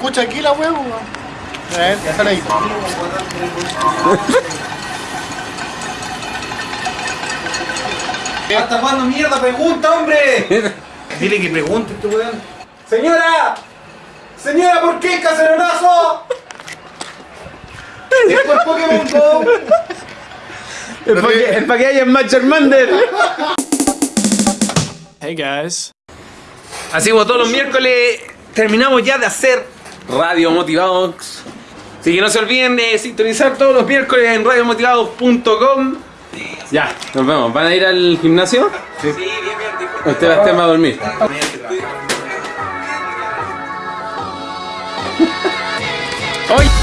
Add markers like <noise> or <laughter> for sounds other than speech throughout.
escucha aquí la huevo. A ver, ya sale ahí. ¿Hasta cuándo mierda pregunta, hombre? Dile que pregunte este weón. ¡Señora! ¡Señora, ¿por qué caceronazo? Después Pokémon Go. El pa' que, el pa' que haya más Charmander. Hey guys. Así como todos los miércoles terminamos ya de hacer Radio Motivados. Así que no se olviden de sintonizar todos los miércoles en radiomotivados.com. Ya, nos vemos. ¿Van a ir al gimnasio? Sí, bien, bien. Usted va a estar a dormir. ¡Hoy!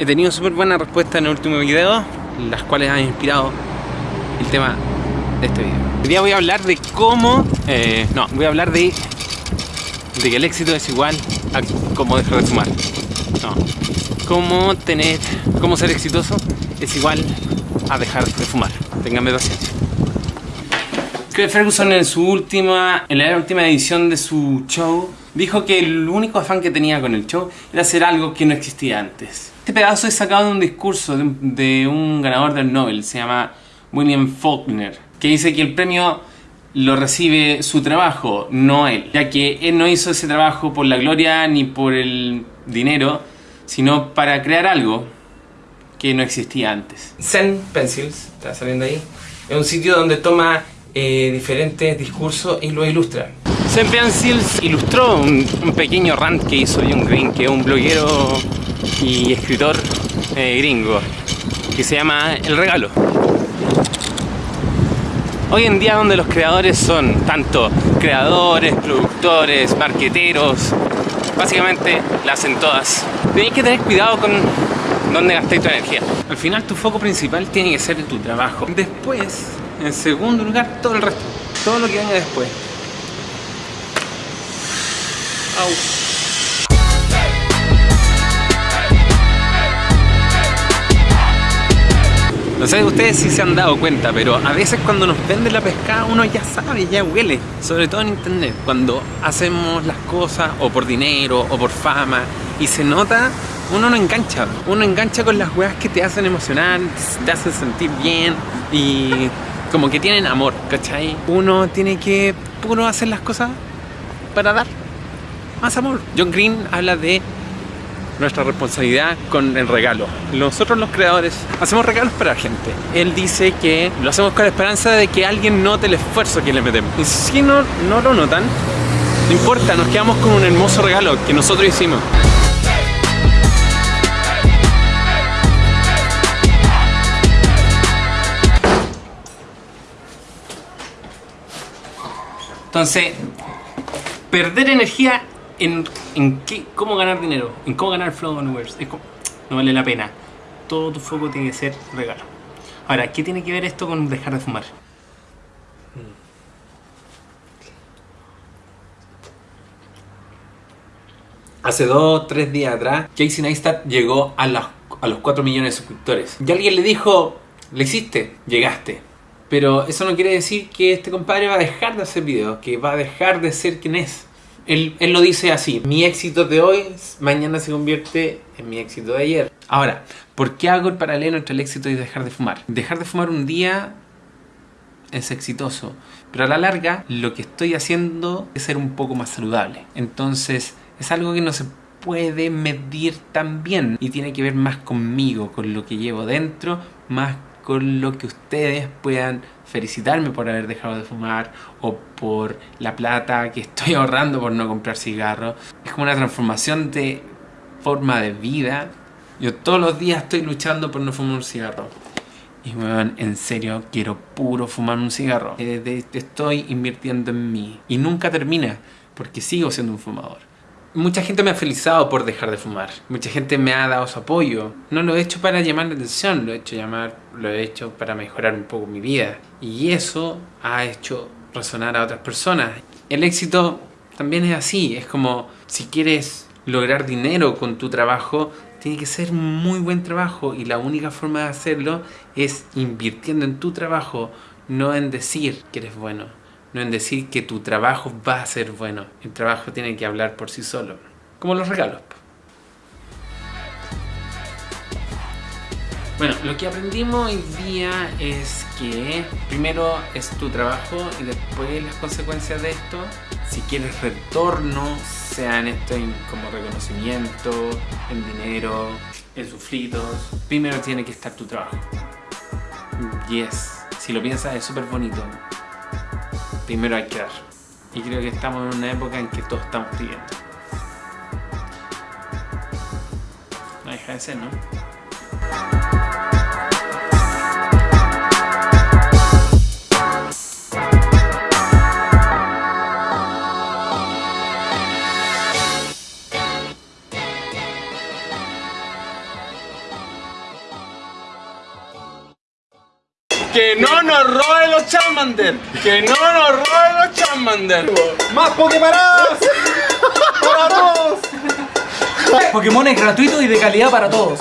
He tenido súper buena respuesta en el último video, las cuales han inspirado el tema de este video. Hoy día voy a hablar de cómo... eh, no, voy a hablar de, de que el éxito es igual a cómo dejar de fumar. No. Cómo tener... Cómo ser exitoso es igual a dejar de fumar. Ténganme paciencia. Craig Ferguson en su última, en la última edición de su show, dijo que el único afán que tenía con el show era hacer algo que no existía antes. Este pedazo es sacado de un discurso de un, de un ganador del Nobel, se llama William Faulkner, que dice que el premio lo recibe su trabajo, no él, ya que él no hizo ese trabajo por la gloria ni por el dinero, sino para crear algo que no existía antes. Zen Pencils, está saliendo ahí, es un sitio donde toma eh, diferentes discursos y los ilustra. Zen Pencils ilustró un, un pequeño rant que hizo John Green, que es un bloguero y escritor eh, gringo, que se llama El Regalo. Hoy en día donde los creadores son tanto creadores, productores, marqueteros, básicamente la hacen todas. Tenéis que tener cuidado con dónde gastáis tu energía. Al final tu foco principal tiene que ser tu trabajo. Después, en segundo lugar, todo el resto. Todo lo que venga después. Au. No sé ustedes si se han dado cuenta, pero a veces cuando nos venden la pescada uno ya sabe, ya huele. Sobre todo en internet, cuando hacemos las cosas o por dinero o por fama y se nota, uno no engancha. Uno engancha con las weas que te hacen emocionar, te hacen sentir bien y como que tienen amor, ¿cachai? Uno tiene que puro hacer las cosas para dar más amor. John Green habla de nuestra responsabilidad con el regalo. Nosotros los creadores hacemos regalos para la gente. Él dice que lo hacemos con la esperanza de que alguien note el esfuerzo que le metemos. Y si no, no lo notan, no importa, nos quedamos con un hermoso regalo que nosotros hicimos. Entonces, perder energía en, cómo ganar dinero, en cómo ganar flow universe, es como- no vale la pena. Todo tu foco tiene que ser regalo. Ahora, ¿qué tiene que ver esto con dejar de fumar? Hace dos, tres días atrás, Casey Neistat llegó a, a los 4 millones de suscriptores. Y alguien le dijo, le hiciste, llegaste. Pero eso no quiere decir que este compadre va a dejar de hacer videos, que va a dejar de ser quien es. Él, él lo dice así, mi éxito de hoy mañana se convierte en mi éxito de ayer. Ahora, ¿por qué hago el paralelo entre el éxito y dejar de fumar? Dejar de fumar un día es exitoso, pero a la larga lo que estoy haciendo es ser un poco más saludable. Entonces es algo que no se puede medir tan bien y tiene que ver más conmigo, con lo que llevo dentro, más con lo que ustedes puedan felicitarme por haber dejado de fumar o por la plata que estoy <laughs> ahorrando por no comprar cigarros. Es como una transformación de forma de vida. Yo todos los días estoy luchando por no fumar un cigarro. Y weón, en serio, quiero puro fumar un cigarro. Eh, estoy invirtiendo en mí. Y nunca termina, porque sigo siendo un fumador. Mucha gente me ha felicitado por dejar de fumar. Mucha gente me ha dado su apoyo. No lo he hecho para llamar la atención, lo he hecho para mejorar un poco mi vida. Y eso ha hecho resonar a otras personas. El éxito también es así. Es como si quieres lograr dinero con tu trabajo, tiene que ser muy buen trabajo y la única forma de hacerlo es invirtiendo en tu trabajo, no en decir que eres bueno, no en decir que tu trabajo va a ser bueno. El trabajo tiene que hablar por sí solo, como los regalos. Bueno, lo que aprendimos hoy día es que primero es tu trabajo y después las consecuencias de esto. Si quieres retorno, sea en esto en como reconocimiento, en dinero, en sufritos, primero tiene que estar tu trabajo. Yes, si lo piensas es súper bonito. Primero hay que dar. Y creo que estamos en una época en que todos estamos pidiendo. No deja de ser, ¿no? Que no nos roben los Charmander. Que no nos roben los Charmander. ¡Más Poképaradas! ¡Para todos! Pokémon es gratuito y de calidad para todos.